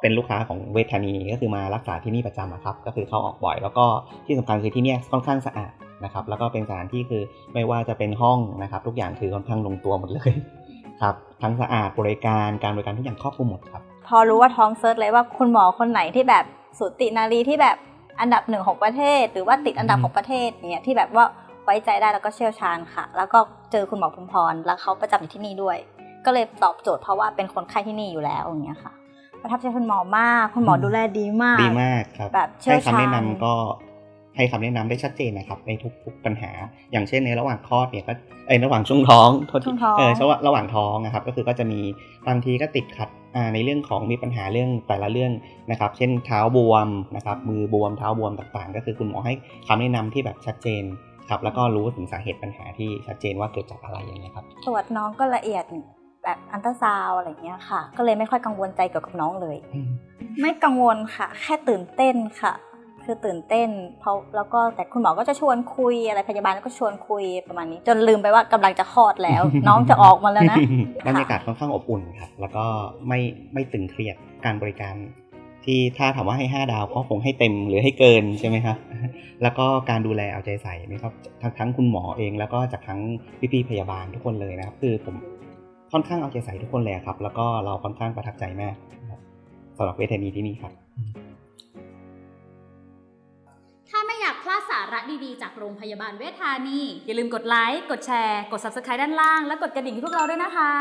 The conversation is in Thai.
เป็นลูกค้าของเวชธานีก็คือมารักษาที่นี่ประจำครับ ก็คือเข้าออกบ่อย แล้วก็ที่สำคัญคือที่นี่ค่อนข้างสะอาดนะครับ แล้วก็เป็นสถานที่คือไม่ว่าจะเป็นห้องนะครับ ทุกอย่างคือค่อนข้างลงตัวหมดเลยครับ ทั้งสะอาดบริการการบริการทุกอย่างครอบคลุมหมดครับ พอรู้ว่าท้องเซิร์ชเลยว่าคุณหมอคนไหนที่แบบสูตินารีที่แบบอันดับหนึ่งของประเทศ หรือว่าติดอันดับของประเทศเนี่ยที่แบบว่าไว้ใจได้แล้วก็เชี่ยวชาญค่ะ แล้วก็เจอคุณหมอภูมิพรแล้วเขาประจำอยู่ที่นี่ด้วย ก็เลยตอบโจทย์เพราะว่าเป็นคนไข้ที่นี่อยู่แล้วอย่างเงี้ยค่ะ ประทับใจคุณหมอมากคุณหมอดูแลดีมากดีมากครับแบบเชี่ยวให้คำแนะชาญนำก็ให้คำแนะนำได้ชัดเจนนะครับในทุกๆปัญหา อย่างเช่นในระหว่างคลอดเนี่ยก็เอยระหว่างช่วงท้องโทษทีช่วงท้องเออระหว่างระหว่างท้องนะครับ ก็คือก็จะมีบางทีก็ติดขัดอ่าในเรื่องของมีปัญหาเรื่องแต่ละเรื่องนะครับ เช่นเท้าบวมนะครับมือบวมเท้าบวมต่างๆ ก็คือคุณหมอให้คำแนะนำที่แบบชัดเจนครับแล้วก็รู้ถึงสาเหตุปัญหาที่ชัดเจนว่าเกิดจากอะไรอย่างเงี้ยครับตรวจน้องก็ละเอียด แบบอันตราซาวด์อะไรเงี้ยค่ะ ก็เลยไม่ค่อยกังวลใจเกี่ยวกับน้องเลย ไม่กังวลค่ะ แค่ตื่นเต้นค่ะ คือตื่นเต้น เพราะแล้วก็แต่คุณหมอก็จะชวนคุยอะไรพยาบาลก็ชวนคุยประมาณนี้ จนลืมไปว่ากำลังจะคลอดแล้ว น้องจะออกมาแล้วนะบรรยากาศค่อนข้างอบอุ่นครับแล้วก็ไม่ไม่ตึงเครียดการบริการที่ถ้าถามว่าให้ 5 ดาวก็คงให้เต็มหรือให้เกินใช่ไหมครับ แล้วก็การดูแลเอาใจใส่นะครับทั้งทั้งคุณหมอเองแล้วก็จากทั้งพี่ๆพยาบาลทุกคนเลยนะครับ คือผม ค่อนข้างเอาใจใส่ทุกคนเลยครับ แล้วก็เราค่อนข้างประทับใจมากสำหรับเวทนีที่นี่ครับ ถ้าไม่อยากพลาดสาระดีๆ จากโรงพยาบาลเวทธานี อย่าลืมกดไลค์ กดแชร์ กด Subscribe ด้านล่าง และกดกระดิ่งให้พวกเราด้วยนะคะ